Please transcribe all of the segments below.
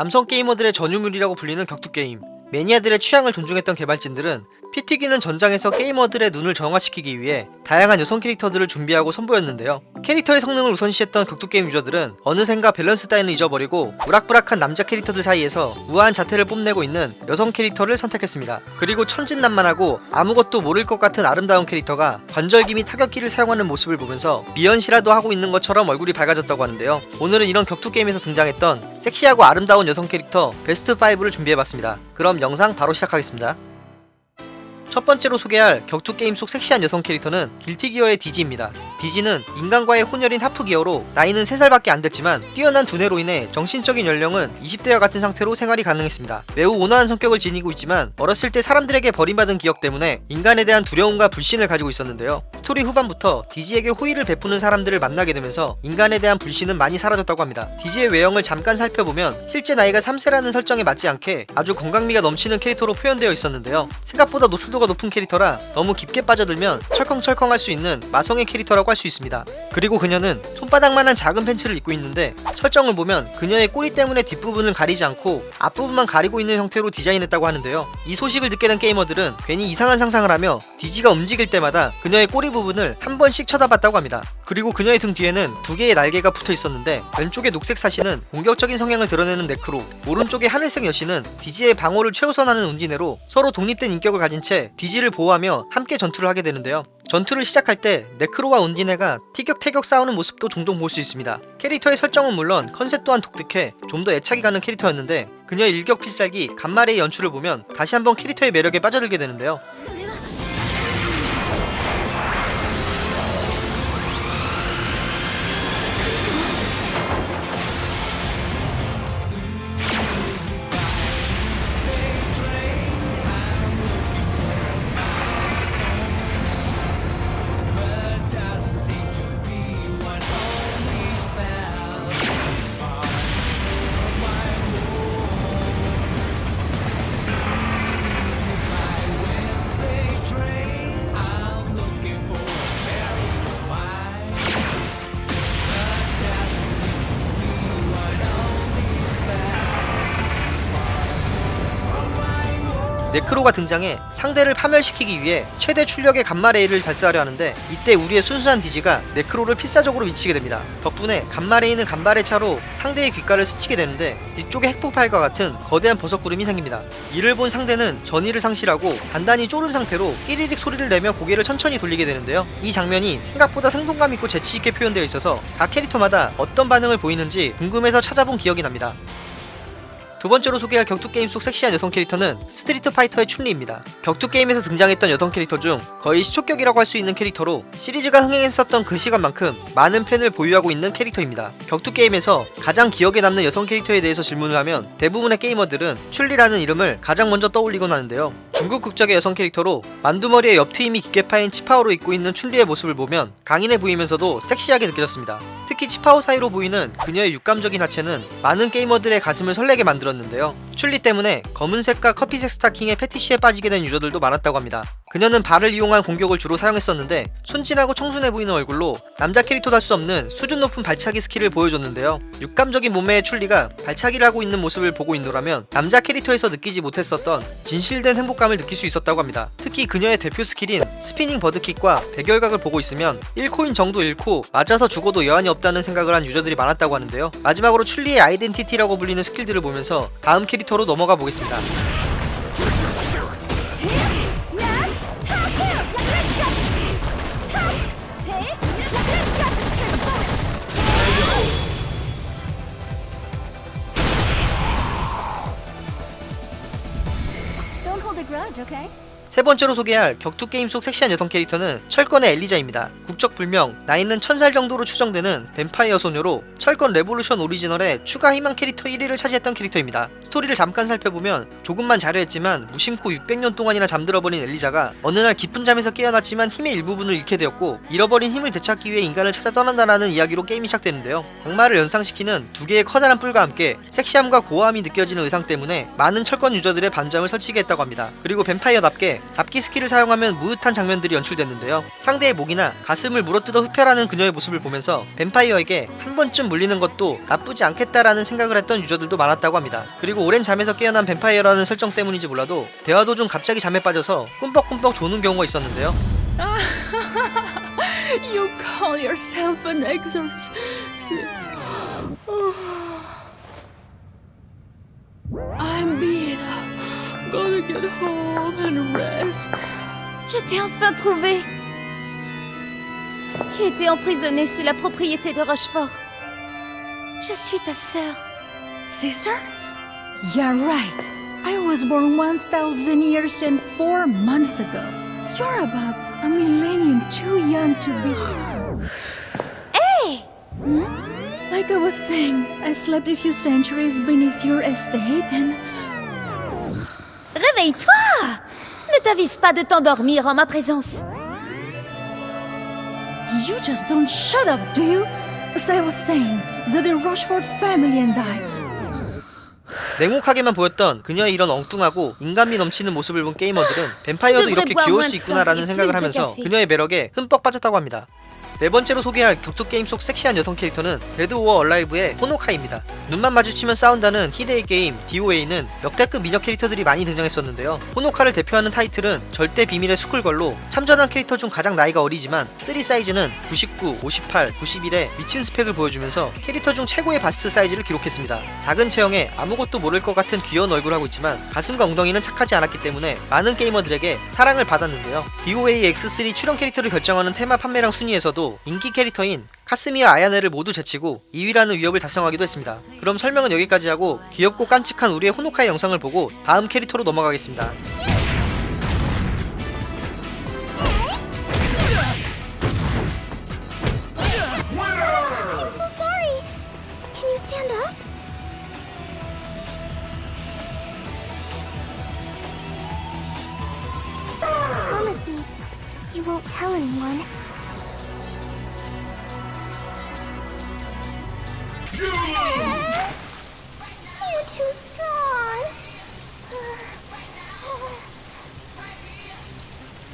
남성 게이머들의 전유물이라고 불리는 격투게임 매니아들의 취향을 존중했던 개발진들은 피 튀기는 전장에서 게이머들의 눈을 정화시키기 위해 다양한 여성 캐릭터들을 준비하고 선보였는데요. 캐릭터의 성능을 우선시했던 격투게임 유저들은 어느샌가 밸런스 따위는 잊어버리고 우락부락한 남자 캐릭터들 사이에서 우아한 자태를 뽐내고 있는 여성 캐릭터를 선택했습니다. 그리고 천진난만하고 아무것도 모를 것 같은 아름다운 캐릭터가 관절기 및 타격기를 사용하는 모습을 보면서 미연시라도 하고 있는 것처럼 얼굴이 밝아졌다고 하는데요. 오늘은 이런 격투게임에서 등장했던 섹시하고 아름다운 여성 캐릭터 베스트 5를 준비해봤습니다. 그럼 영상 바로 시작하겠습니다. 첫 번째로 소개할 격투 게임 속 섹시한 여성 캐릭터는 길티기어의 디지입니다. 디지는 인간과의 혼혈인 하프기어로 나이는 3살밖에 안 됐지만 뛰어난 두뇌로 인해 정신적인 연령은 20대와 같은 상태로 생활이 가능했습니다. 매우 온화한 성격을 지니고 있지만 어렸을 때 사람들에게 버림받은 기억 때문에 인간에 대한 두려움과 불신을 가지고 있었는데요. 스토리 후반부터 디지에게 호의를 베푸는 사람들을 만나게 되면서 인간에 대한 불신은 많이 사라졌다고 합니다. 디지의 외형을 잠깐 살펴보면 실제 나이가 3세라는 설정에 맞지 않게 아주 건강미가 넘치는 캐릭터로 표현되어 있었는데요. 생각보다 노출도가 높은 캐릭터라 너무 깊게 빠져들면 철컹철컹할 수 있는 마성의 캐릭터라고 할 수 있습니다. 그리고 그녀는 손바닥만한 작은 팬츠를 입고 있는데 설정을 보면 그녀의 꼬리 때문에 뒷부분을 가리지 않고 앞부분만 가리고 있는 형태로 디자인했다고 하는데요. 이 소식을 듣게 된 게이머들은 괜히 이상한 상상을 하며 디지가 움직일 때마다 그녀의 꼬리 부분을 한 번씩 쳐다봤다고 합니다. 그리고 그녀의 등 뒤에는 두 개의 날개가 붙어 있었는데 왼쪽의 녹색 사신은 공격적인 성향을 드러내는 네크로 오른쪽의 하늘색 여신은 디지의 방어를 최우선하는 운디네로 서로 독립된 인격을 가진 채 디지를 보호하며 함께 전투를 하게 되는데요. 전투를 시작할 때 네크로와 운디네가 티격태격 싸우는 모습도 종종 볼 수 있습니다. 캐릭터의 설정은 물론 컨셉 또한 독특해 좀 더 애착이 가는 캐릭터였는데 그녀의 일격 필살기 감마레이의 연출을 보면 다시 한번 캐릭터의 매력에 빠져들게 되는데요. 네크로가 등장해 상대를 파멸시키기 위해 최대 출력의 감마레이를 발사하려 하는데 이때 우리의 순수한 디지가 네크로를 필사적으로 미치게 됩니다. 덕분에 감마레이는 간발의 차로 상대의 귓가를 스치게 되는데 뒤쪽에 핵폭발과 같은 거대한 버섯구름이 생깁니다. 이를 본 상대는 전의를 상실하고 단단히 졸은 상태로 끼리릭 소리를 내며 고개를 천천히 돌리게 되는데요. 이 장면이 생각보다 생동감 있고 재치 있게 표현되어 있어서 각 캐릭터마다 어떤 반응을 보이는지 궁금해서 찾아본 기억이 납니다. 두 번째로 소개할 격투 게임 속 섹시한 여성 캐릭터는 스트리트 파이터의 춘리입니다. 격투 게임에서 등장했던 여성 캐릭터 중 거의 시초격이라고 할 수 있는 캐릭터로 시리즈가 흥행했었던 그 시간만큼 많은 팬을 보유하고 있는 캐릭터입니다. 격투 게임에서 가장 기억에 남는 여성 캐릭터에 대해서 질문을 하면 대부분의 게이머들은 춘리라는 이름을 가장 먼저 떠올리곤 하는데요. 중국 국적의 여성 캐릭터로 만두머리에 옆트임이 깊게 파인 치파오를 입고 있는 춘리의 모습을 보면 강인해 보이면서도 섹시하게 느껴졌습니다. 특히 치파오 사이로 보이는 그녀의 육감적인 하체는 많은 게이머들의 가슴을 설레게 만들었는데요. 춘리 때문에 검은색과 커피색 스타킹의 페티시에 빠지게 된 유저들도 많았다고 합니다. 그녀는 발을 이용한 공격을 주로 사용했었는데 순진하고 청순해 보이는 얼굴로 남자 캐릭터도 할 수 없는 수준 높은 발차기 스킬을 보여줬는데요. 육감적인 몸매의 춘리가 발차기를 하고 있는 모습을 보고 있노라면 남자 캐릭터에서 느끼지 못했었던 진실된 행복감을 느낄 수 있었다고 합니다. 특히 그녀의 대표 스킬인 스피닝 버드킥과 백열각을 보고 있으면 1코인 정도 잃고 맞아서 죽어도 여한이 없다는 생각을 한 유저들이 많았다고 하는데요. 마지막으로 춘리의 아이덴티티라고 불리는 스킬들을 보면서 다음 캐릭터로 넘어가 보겠습니다. Okay? 세 번째로 소개할 격투 게임 속 섹시한 여성 캐릭터는 철권의 엘리자입니다. 국적 불명, 나이는 1000살 정도로 추정되는 뱀파이어 소녀로 철권 레볼루션 오리지널의 추가 희망 캐릭터 1위를 차지했던 캐릭터입니다. 스토리를 잠깐 살펴보면 조금만 자려했지만 무심코 600년 동안이나 잠들어버린 엘리자가 어느 날 깊은 잠에서 깨어났지만 힘의 일부분을 잃게 되었고 잃어버린 힘을 되찾기 위해 인간을 찾아 떠난다라는 이야기로 게임이 시작되는데요. 악마를 연상시키는 두 개의 커다란 뿔과 함께 섹시함과 고아함이 느껴지는 의상 때문에 많은 철권 유저들의 밤잠을 설치게 했다고 합니다. 그리고 뱀파이어답게 잡기 스킬을 사용하면 므흣한 장면들이 연출됐는데요. 상대의 목이나 가슴을 물어뜯어 흡혈하는 그녀의 모습을 보면서 뱀파이어에게 한 번쯤 물리는 것도 나쁘지 않겠다라는 생각을 했던 유저들도 많았다고 합니다. 그리고 오랜 잠에서 깨어난 뱀파이어라는 설정 때문인지 몰라도 대화 도중 갑자기 잠에 빠져서 꿈뻑꿈뻑 조는 경우가 있었는데요. You call yourself an exorcist? Get home and rest. Je t'ai enfin trouvé. Tu étais emprisonnée sous la propriété de Rochefort. Je suis ta sœur. Caesar? Yeah, right. I was born 1,000 years and four months ago. You're about a millennium too young to be. Hey Hmm? Like I was saying, I slept a few centuries beneath your estate and. Réveille-toi Ne t'avise pas de t'endormir en ma présence. You just don't shut up, do you? As I was saying, the de Rochefort family and I. 냉혹하게만 보였던 그녀의 이런 엉뚱하고 인간미 넘치는 모습을 본 게이머들은 뱀파이어도 이렇게 귀여울 수 있구나라는 생각을 하면서 그녀의 매력에 흠뻑 빠졌다고 합니다. 네 번째로 소개할 격투 게임 속 섹시한 여성 캐릭터는 데드 오어 얼라이브의 호노카입니다. 눈만 마주치면 싸운다는 희대의 게임 DOA는 역대급 미녀 캐릭터들이 많이 등장했었는데요. 호노카를 대표하는 타이틀은 절대 비밀의 school girl로 참전한 캐릭터 중 가장 나이가 어리지만 3 사이즈는 99, 58, 91의 미친 스펙을 보여주면서 캐릭터 중 최고의 바스트 사이즈를 기록했습니다. 작은 체형에 아무것도 모를 것 같은 귀여운 얼굴을 하고 있지만 가슴과 엉덩이는 착하지 않았기 때문에 많은 게이머들에게 사랑을 받았는데요. DOA X3 출연 캐릭터를 결정하는 테마 판매량 순위에서도 인기 캐릭터인 카스미와 아야네를 모두 제치고 2위라는 위협을 달성하기도 했습니다. 그럼 설명은 여기까지 하고 귀엽고 깜찍한 우리의 호노카의 영상을 보고 다음 캐릭터로 넘어가겠습니다.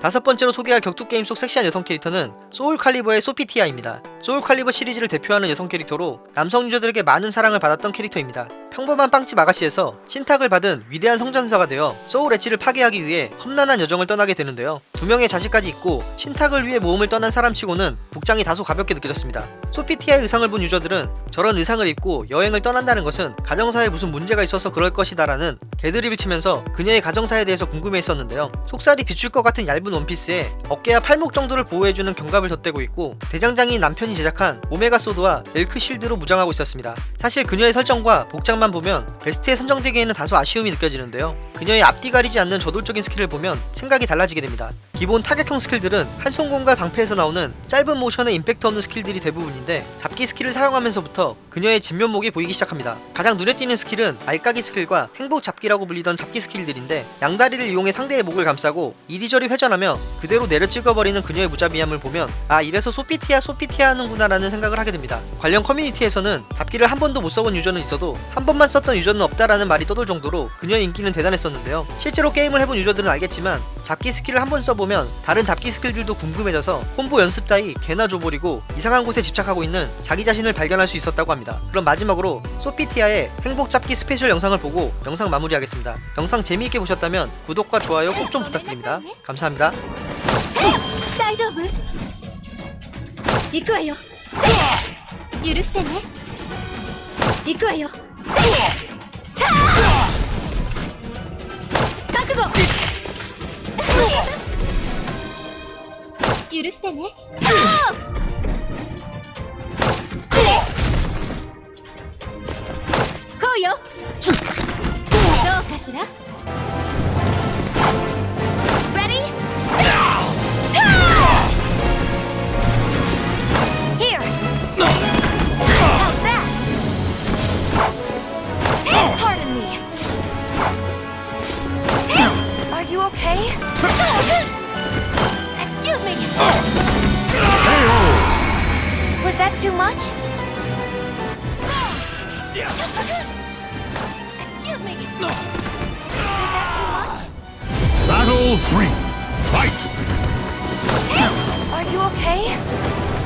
다섯 번째로 소개할 격투 게임 속 섹시한 여성 캐릭터는 소울 칼리버의 소피티아입니다. 소울 칼리버 시리즈를 대표하는 여성 캐릭터로 남성 유저들에게 많은 사랑을 받았던 캐릭터입니다. 평범한 빵집 아가씨에서 신탁을 받은 위대한 성전사가 되어 소울 엣지를 파괴하기 위해 험난한 여정을 떠나게 되는데요. 두 명의 자식까지 있고 신탁을 위해 모험을 떠난 사람치고는 복장이 다소 가볍게 느껴졌습니다. 소피티아의 의상을 본 유저들은 저런 의상을 입고 여행을 떠난다는 것은 가정사에 무슨 문제가 있어서 그럴 것이다 라는 개드립을 치면서 그녀의 가정사에 대해서 궁금해했었는데요. 속살이 비출 것 같은 얇은 원피스에 어깨와 팔목 정도를 보호해주는 견갑을 덧대고 있고 대장장이 남편이 제작한 오메가 소드와 엘크 쉴드로 무장하고 있었습니다. 사실 그녀의 설정과 복장만 보면 베스트에 선정되기에는 다소 아쉬움이 느껴지는데요. 그녀의 앞뒤 가리지 않는 저돌적인 스킬을 보면 생각이 달라지게 됩니다. 기본 타격형 스킬들은 한손검과 방패에서 나오는 짧은 모션에 임팩트 없는 스킬들이 대부분인데 잡기 스킬을 사용하면서부터 그녀의 진면목이 보이기 시작합니다. 가장 눈에 띄는 스킬은 알까기 스킬과 행복 잡기라고 불리던 잡기 스킬들인데 양다리를 이용해 상대의 목을 감싸고 이리저리 회전하며 그대로 내려 찍어버리는 그녀의 무자비함을 보면 아 이래서 소피티아 소피티아 하는구나라는 생각을 하게 됩니다. 관련 커뮤니티에서는 잡기를 한 번도 못 써본 유저는 있어도 한 번만 썼던 유저는 없다라는 말이 떠돌 정도로 그녀의 인기는 대단했었는데요. 실제로 게임을 해본 유저들은 알겠지만 잡기 스킬을 한 번 써보면 다른 잡기 스킬들도 궁금해져서 콤보 연습 따위 개나 줘버리고 이상한 곳에 집착하고 있는 자기 자신을 발견할 수 있었다고 합니다. 그럼 마지막으로 소피티아의 행복 잡기 special 영상을 보고 영상 마무리하겠습니다. 영상 재미있게 보셨다면 구독과 좋아요 꼭 좀 부탁드립니다. 감사합니다. 行くわよ。許してね。行くわよ。覚悟。許してね。こうよ。どうかしら。Too much? Excuse me. Was that too much? Battle Battle 3. Fight! Are you okay?